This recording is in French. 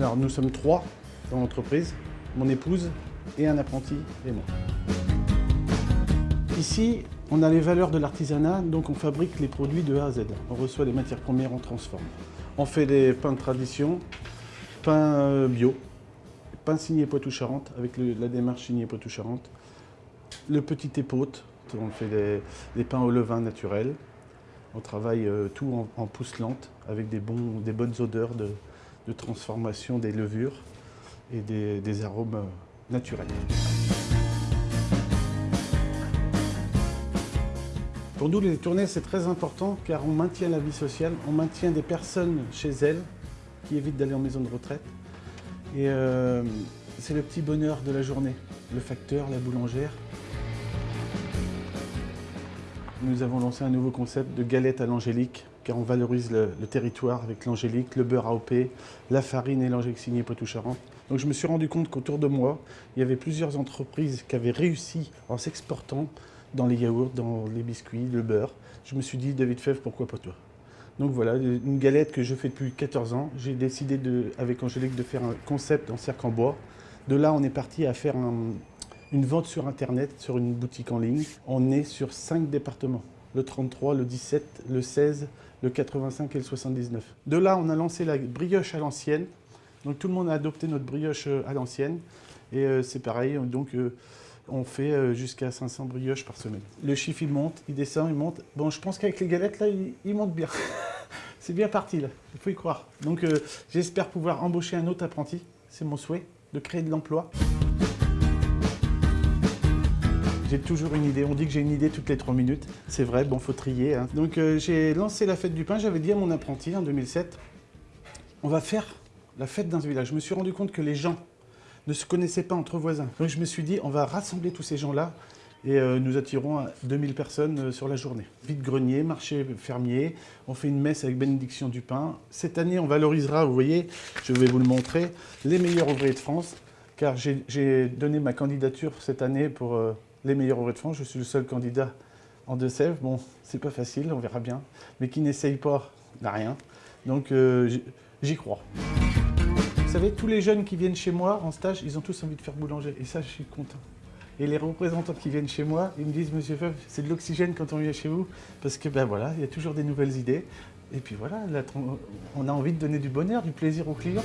Alors nous sommes trois dans l'entreprise, mon épouse et un apprenti et moi. Ici, on a les valeurs de l'artisanat, donc on fabrique les produits de A à Z. On reçoit les matières premières, on transforme. On fait des pains de tradition, pain euh, bio, pain signé Poitou-Charentes, avec la démarche signée Poitou-Charentes. Le petit épaute, on fait des, des pains au levain naturel. On travaille euh, tout en, en pousse lente, avec des, bons, des bonnes odeurs de, de transformation des levures et des, arômes naturels. Pour nous, les tournées, c'est très important car on maintient la vie sociale, on maintient des personnes chez elles qui évitent d'aller en maison de retraite. Et euh, c'est le petit bonheur de la journée. Le facteur, la boulangère. Nous avons lancé un nouveau concept de galette à l'angélique on valorise le, territoire avec l'angélique, le beurre AOP, la farine et l'angélique signée Poitou-Charentes. Donc je me suis rendu compte qu'autour de moi, il y avait plusieurs entreprises qui avaient réussi en s'exportant dans les yaourts, dans les biscuits, le beurre. Je me suis dit, David Fèvre, pourquoi pas toi? Donc voilà, une galette que je fais depuis 14 ans. J'ai décidé avec Angélique de faire un concept en cercle en bois. De là, on est parti à faire un- une vente sur Internet, sur une boutique en ligne. On est sur 5 départements. Le 33, le 17, le 16, le 85 et le 79. De là, on a lancé la brioche à l'ancienne. Donc tout le monde a adopté notre brioche euh, à l'ancienne. Et euh, c'est pareil, donc euh, on fait jusqu'à 500 brioches par semaine. Le chiffre, il monte, il descend, il monte. Bon, je pense qu'avec les galettes, là, il, monte bien. c'est bien parti, là. Il faut y croire. Donc j'espère pouvoir embaucher un autre apprenti. C'est mon souhait, de créer de l'emploi. J'ai toujours une idée. On dit que j'ai une idée toutes les trois minutes. C'est vrai, bon, faut trier. hein. Donc euh, j'ai lancé la fête du pain. J'avais dit à mon apprenti en 2007, on va faire la fête dans ce village. Je me suis rendu compte que les gens ne se connaissaient pas entre voisins. Donc je me suis dit, on va rassembler tous ces gens-là et euh, nous attirons à 2000 personnes euh, sur la journée. Vide-grenier, marché fermier, on fait une messe avec bénédiction du pain. Cette année, on valorisera, vous voyez, je vais vous le montrer, les meilleurs ouvriers de France, car j'ai- donné ma candidature cette année pour les meilleurs ouvriers de France. Je suis le seul candidat en Deux-Sèvres. Bon, c'est pas facile, on verra bien, mais qui n'essaye pas n'a rien. Donc euh, j'y- crois. Vous savez, tous les jeunes qui viennent chez moi en stage, ils ont tous envie de faire boulanger. Et ça, je suis content. Et les représentants qui viennent chez moi, ils me disent, Monsieur Feuve, c'est de l'oxygène quand on vient chez vous. Parce que, ben voilà, il y a toujours des nouvelles idées. Et puis voilà, on a envie de donner du bonheur, du plaisir aux clients.